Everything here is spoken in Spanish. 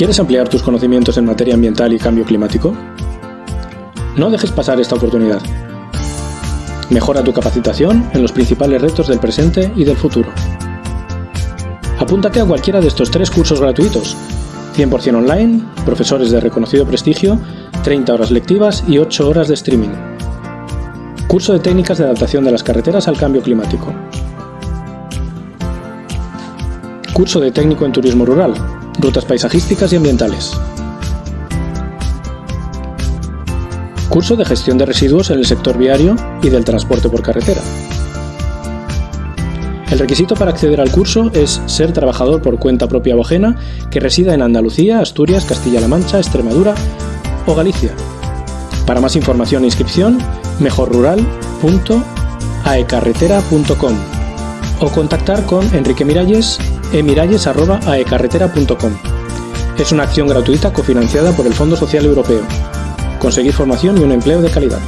¿Quieres ampliar tus conocimientos en materia ambiental y cambio climático? No dejes pasar esta oportunidad. Mejora tu capacitación en los principales retos del presente y del futuro. Apúntate a cualquiera de estos tres cursos gratuitos, 100% online, profesores de reconocido prestigio, 30 horas lectivas y 8 horas de streaming. Curso de técnicas de adaptación de las carreteras al cambio climático. Curso de técnico en turismo rural, rutas paisajísticas y ambientales. Curso de gestión de residuos en el sector viario y del transporte por carretera. El requisito para acceder al curso es ser trabajador por cuenta propia o ajena que resida en Andalucía, Asturias, Castilla-La Mancha, Extremadura o Galicia. Para más información e inscripción, mejorrural.aecarretera.com o contactar con Enrique Miralles emiralles.aecarretera.com. Es una acción gratuita cofinanciada por el Fondo Social Europeo. Conseguir formación y un empleo de calidad.